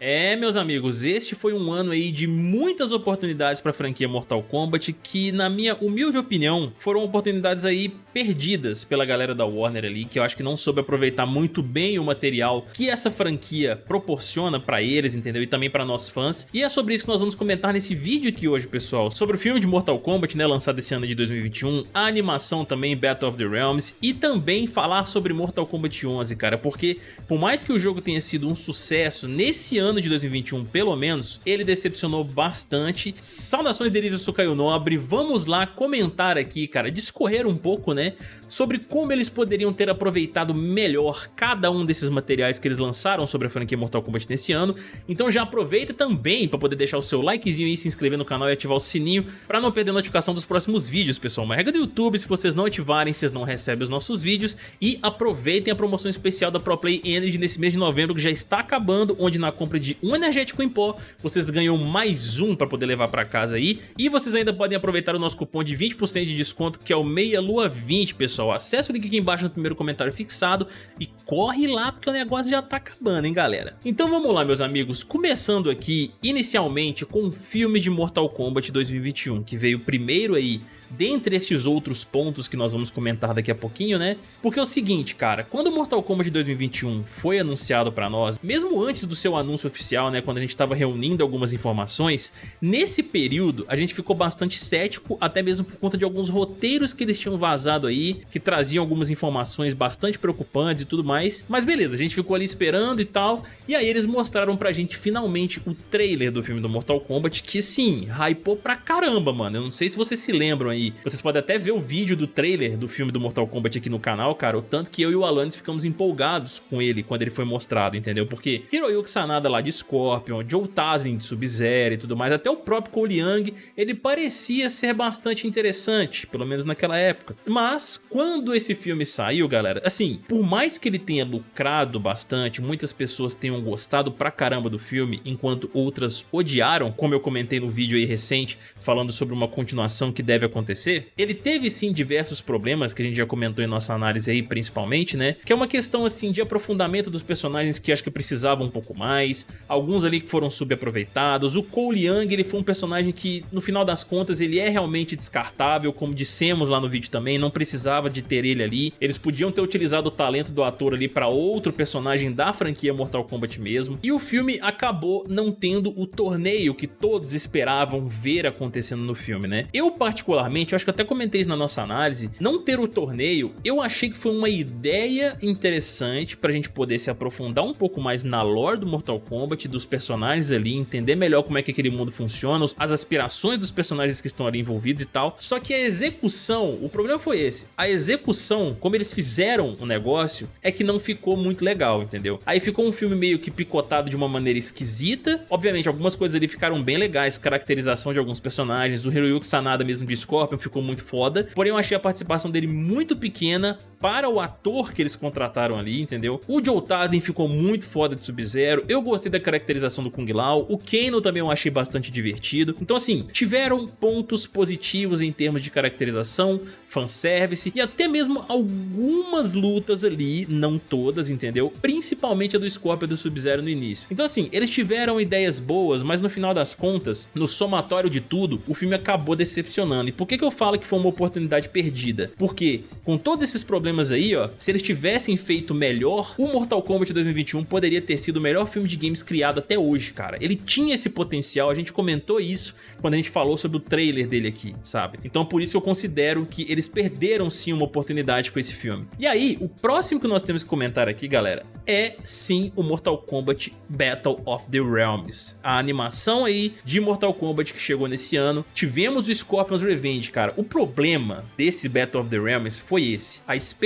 É, meus amigos, este foi um ano aí de muitas oportunidades para a franquia Mortal Kombat que, na minha humilde opinião, foram oportunidades aí perdidas pela galera da Warner ali, que eu acho que não soube aproveitar muito bem o material que essa franquia proporciona para eles, entendeu? E também para nós fãs. E é sobre isso que nós vamos comentar nesse vídeo aqui hoje, pessoal, sobre o filme de Mortal Kombat, né, lançado esse ano de 2021, a animação também Battle of the Realms e também falar sobre Mortal Kombat 11, cara, porque por mais que o jogo tenha sido um sucesso nesse ano ano de 2021, pelo menos, ele decepcionou bastante. Saudações Delícia, eu Nobre, vamos lá comentar aqui, cara, discorrer um pouco, né, sobre como eles poderiam ter aproveitado melhor cada um desses materiais que eles lançaram sobre a franquia Mortal Kombat nesse ano. Então já aproveita também para poder deixar o seu likezinho aí, se inscrever no canal e ativar o sininho para não perder a notificação dos próximos vídeos, pessoal. Uma regra do YouTube, se vocês não ativarem, vocês não recebem os nossos vídeos. E aproveitem a promoção especial da ProPlay Energy nesse mês de novembro, que já está acabando, onde na compra de um energético em pó, vocês ganham mais um para poder levar para casa aí. E vocês ainda podem aproveitar o nosso cupom de 20% de desconto, que é o Meia Lua 20, pessoal pessoal. Acesse o link aqui embaixo no primeiro comentário fixado e corre lá porque o negócio já tá acabando, hein, galera? Então vamos lá, meus amigos. Começando aqui, inicialmente, com o filme de Mortal Kombat 2021, que veio primeiro aí dentre estes outros pontos que nós vamos comentar daqui a pouquinho, né? Porque é o seguinte, cara, quando o Mortal Kombat 2021 foi anunciado pra nós, mesmo antes do seu anúncio oficial, né, quando a gente tava reunindo algumas informações, nesse período a gente ficou bastante cético, até mesmo por conta de alguns roteiros que eles tinham vazado aí, que traziam algumas informações bastante preocupantes e tudo mais, mas beleza, a gente ficou ali esperando e tal, e aí eles mostraram pra gente finalmente o trailer do filme do Mortal Kombat, que sim, hypou pra caramba, mano, eu não sei se vocês se lembram aí vocês podem até ver o vídeo do trailer do filme do Mortal Kombat aqui no canal, cara, o tanto que eu e o Alanis ficamos empolgados com ele quando ele foi mostrado, entendeu? Porque Hiroyuki Sanada lá de Scorpion, Joe Taslim de Sub-Zero e tudo mais, até o próprio Cole Young, ele parecia ser bastante interessante, pelo menos naquela época. Mas, quando esse filme saiu, galera, assim, por mais que ele tenha lucrado bastante, muitas pessoas tenham gostado pra caramba do filme, enquanto outras odiaram, como eu comentei no vídeo aí recente, falando sobre uma continuação que deve acontecer acontecer, ele teve sim diversos problemas que a gente já comentou em nossa análise aí principalmente, né? Que é uma questão assim de aprofundamento dos personagens que acho que precisavam um pouco mais, alguns ali que foram subaproveitados, o Cole Young ele foi um personagem que no final das contas ele é realmente descartável, como dissemos lá no vídeo também, não precisava de ter ele ali, eles podiam ter utilizado o talento do ator ali para outro personagem da franquia Mortal Kombat mesmo, e o filme acabou não tendo o torneio que todos esperavam ver acontecendo no filme, né? Eu particularmente eu acho que até comentei isso na nossa análise, não ter o torneio, eu achei que foi uma ideia interessante pra gente poder se aprofundar um pouco mais na lore do Mortal Kombat, dos personagens ali, entender melhor como é que aquele mundo funciona, as aspirações dos personagens que estão ali envolvidos e tal, só que a execução, o problema foi esse, a execução, como eles fizeram o negócio, é que não ficou muito legal, entendeu? Aí ficou um filme meio que picotado de uma maneira esquisita, obviamente algumas coisas ali ficaram bem legais, caracterização de alguns personagens, o Hiroyuki Sanada mesmo de Scorpion ficou muito foda, porém eu achei a participação dele muito pequena para o ator que eles contrataram ali, entendeu? O Joe Taden ficou muito foda de Sub-Zero, eu gostei da caracterização do Kung Lao, o Kano também eu achei bastante divertido, então assim, tiveram pontos positivos em termos de caracterização, fanservice e até mesmo algumas lutas ali, não todas, entendeu? Principalmente a do Scorpion e do Sub-Zero no início. Então assim, eles tiveram ideias boas, mas no final das contas, no somatório de tudo, o filme acabou decepcionando. E por que, que eu falo que foi uma oportunidade perdida? Porque com todos esses problemas aí, ó, se eles tivessem feito melhor, o Mortal Kombat 2021 poderia ter sido o melhor filme de games criado até hoje, cara. Ele tinha esse potencial, a gente comentou isso quando a gente falou sobre o trailer dele aqui, sabe? Então por isso eu considero que eles perderam sim uma oportunidade com esse filme. E aí, o próximo que nós temos que comentar aqui, galera, é sim o Mortal Kombat Battle of the Realms. A animação aí de Mortal Kombat que chegou nesse ano. Tivemos o Scorpion's Revenge, cara, o problema desse Battle of the Realms foi esse, a expectativa.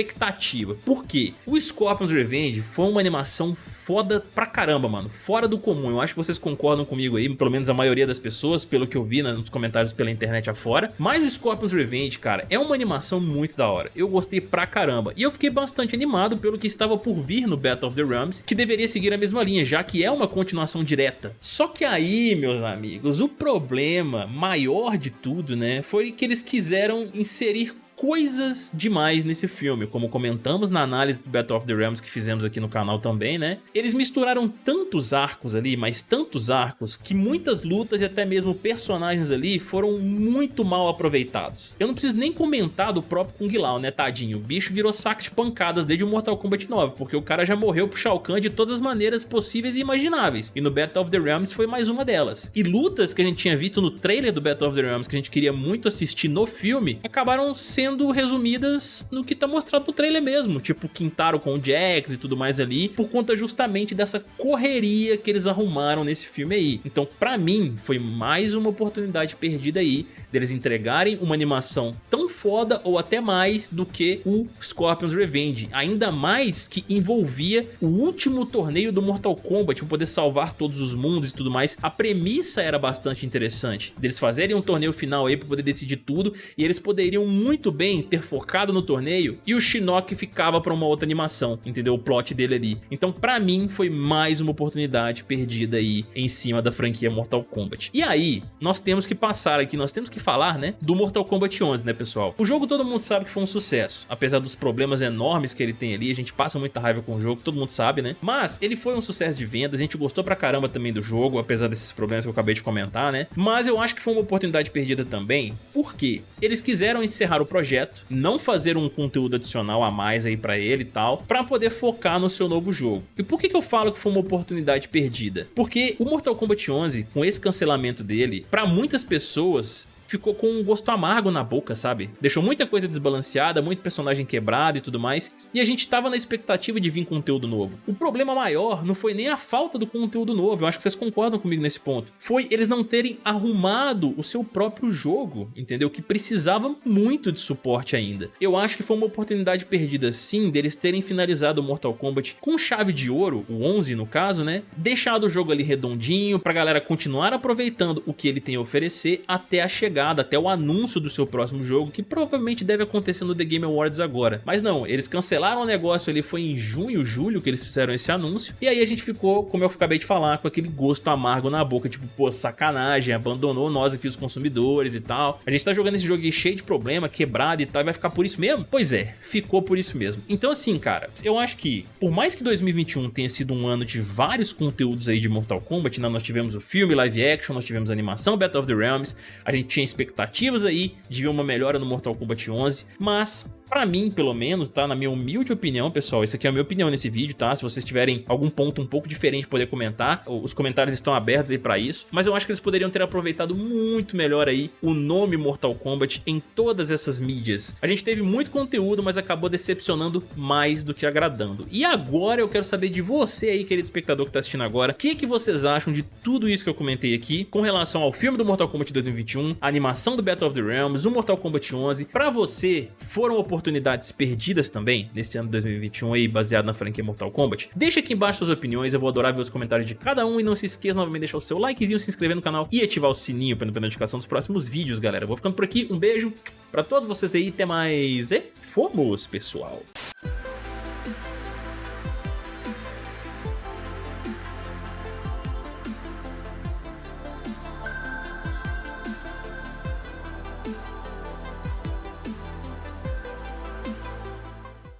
Por quê? O Scorpion's Revenge foi uma animação foda pra caramba, mano, fora do comum. Eu acho que vocês concordam comigo aí, pelo menos a maioria das pessoas, pelo que eu vi nos comentários pela internet afora. Mas o Scorpion's Revenge, cara, é uma animação muito da hora. Eu gostei pra caramba. E eu fiquei bastante animado pelo que estava por vir no Battle of the Realms, que deveria seguir a mesma linha, já que é uma continuação direta. Só que aí, meus amigos, o problema maior de tudo, né, foi que eles quiseram inserir coisas demais nesse filme, como comentamos na análise do Battle of the Realms que fizemos aqui no canal também, né? Eles misturaram tantos arcos ali, mas tantos arcos, que muitas lutas e até mesmo personagens ali foram muito mal aproveitados. Eu não preciso nem comentar do próprio Kung Lao, né, tadinho? O bicho virou saco de pancadas desde o Mortal Kombat 9, porque o cara já morreu pro Shao Kahn de todas as maneiras possíveis e imagináveis, e no Battle of the Realms foi mais uma delas. E lutas que a gente tinha visto no trailer do Battle of the Realms, que a gente queria muito assistir no filme, acabaram sendo resumidas no que tá mostrado no trailer mesmo, tipo Quintaro com o Jax e tudo mais ali, por conta justamente dessa correria que eles arrumaram nesse filme aí. Então pra mim foi mais uma oportunidade perdida aí deles entregarem uma animação tão foda ou até mais do que o Scorpion's Revenge, ainda mais que envolvia o último torneio do Mortal Kombat para poder salvar todos os mundos e tudo mais. A premissa era bastante interessante, deles fazerem um torneio final aí para poder decidir tudo e eles poderiam muito bem ter focado no torneio e o Shinnok ficava para uma outra animação, entendeu? O plot dele ali. Então pra mim foi mais uma oportunidade perdida aí em cima da franquia Mortal Kombat. E aí, nós temos que passar aqui, nós temos que falar, né, do Mortal Kombat 11, né pessoal? O jogo todo mundo sabe que foi um sucesso, apesar dos problemas enormes que ele tem ali, a gente passa muita raiva com o jogo, todo mundo sabe, né? Mas ele foi um sucesso de vendas, a gente gostou pra caramba também do jogo, apesar desses problemas que eu acabei de comentar, né? Mas eu acho que foi uma oportunidade perdida também, porque eles quiseram encerrar o projeto, não fazer um conteúdo adicional a mais aí pra ele e tal, pra poder focar no seu novo jogo. E por que, que eu falo que foi uma oportunidade perdida? Porque o Mortal Kombat 11, com esse cancelamento dele, pra muitas pessoas ficou com um gosto amargo na boca, sabe? Deixou muita coisa desbalanceada, muito personagem quebrado e tudo mais, e a gente tava na expectativa de vir conteúdo novo. O problema maior não foi nem a falta do conteúdo novo, eu acho que vocês concordam comigo nesse ponto. Foi eles não terem arrumado o seu próprio jogo, entendeu? Que precisava muito de suporte ainda. Eu acho que foi uma oportunidade perdida sim deles terem finalizado o Mortal Kombat com chave de ouro, o 11 no caso, né? Deixado o jogo ali redondinho pra galera continuar aproveitando o que ele tem a oferecer até a chegada até o anúncio do seu próximo jogo, que provavelmente deve acontecer no The Game Awards agora. Mas não, eles cancelaram o negócio ali, foi em junho, julho que eles fizeram esse anúncio, e aí a gente ficou, como eu acabei de falar, com aquele gosto amargo na boca, tipo, pô, sacanagem, abandonou nós aqui os consumidores e tal. A gente tá jogando esse jogo aí cheio de problema, quebrado e tal, e vai ficar por isso mesmo? Pois é, ficou por isso mesmo. Então assim, cara, eu acho que, por mais que 2021 tenha sido um ano de vários conteúdos aí de Mortal Kombat, né? nós tivemos o filme, live action, nós tivemos a animação Battle of the Realms, a gente tinha expectativas aí de ver uma melhora no Mortal Kombat 11, mas Pra mim, pelo menos, tá? Na minha humilde opinião, pessoal, isso aqui é a minha opinião nesse vídeo, tá? Se vocês tiverem algum ponto um pouco diferente poder comentar, os comentários estão abertos aí pra isso. Mas eu acho que eles poderiam ter aproveitado muito melhor aí o nome Mortal Kombat em todas essas mídias. A gente teve muito conteúdo, mas acabou decepcionando mais do que agradando. E agora eu quero saber de você aí, querido espectador que tá assistindo agora, o que, que vocês acham de tudo isso que eu comentei aqui com relação ao filme do Mortal Kombat 2021, a animação do Battle of the Realms, o Mortal Kombat 11. Pra você, foram oportunidades oportunidades perdidas também nesse ano de 2021 aí, baseado na franquia Mortal Kombat? Deixa aqui embaixo suas opiniões, eu vou adorar ver os comentários de cada um e não se esqueça novamente de deixar o seu likezinho, se inscrever no canal e ativar o sininho para não perder notificação dos próximos vídeos, galera. vou ficando por aqui, um beijo pra todos vocês aí, até mais e fomos, pessoal!